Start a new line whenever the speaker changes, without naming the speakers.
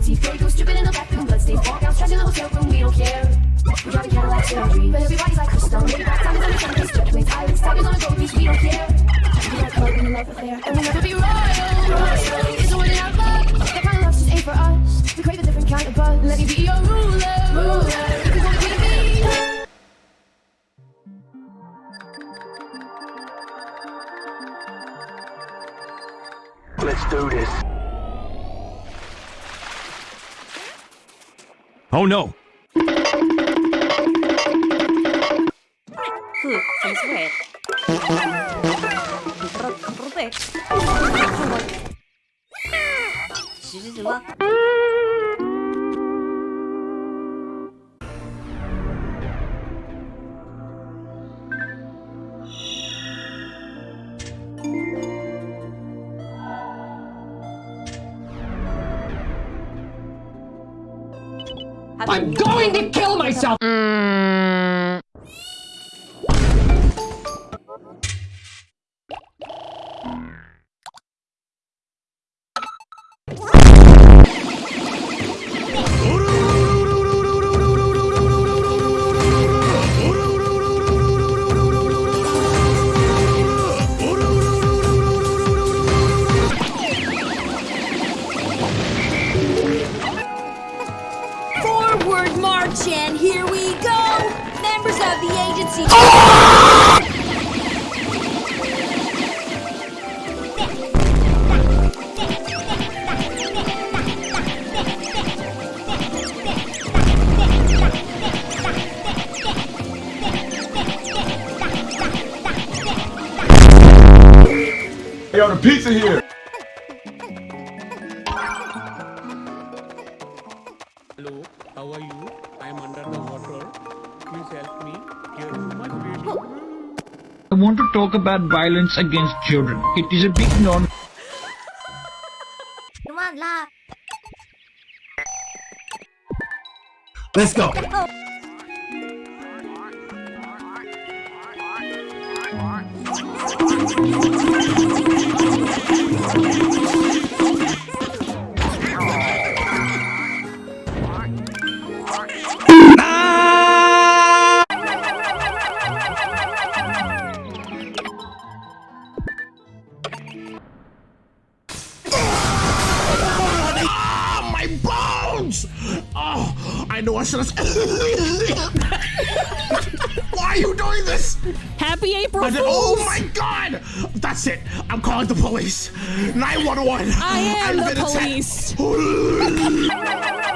teeth, goose dripping in the bathroom, bloodstains, trash in the hotel room. We don't care. We a Cadillac Cherokee, but everybody's like crystal. Maybe on sundays, judgments, islands, tigers on a gold leash. We don't care. We got club in the love affair, and we'll never be royal. A word in our blood. That kind of love just ain't for us. We crave a different kind of buzz. Let me be your ruler. ruler.
Let's do this.
Oh no!
Since when? Rupert.
I'm going to kill myself!
Forward and here we go! Members of the agency.
Hey, yo, the pizza here.
Help me. Here is my baby.
I want to talk about violence against children. It is a big non
Come on, la.
Let's go.
Ah, I know I should have. Why are you doing this?
Happy April Fools!
oh my god! That's it. I'm calling the police. 911.
I am
I've
the police.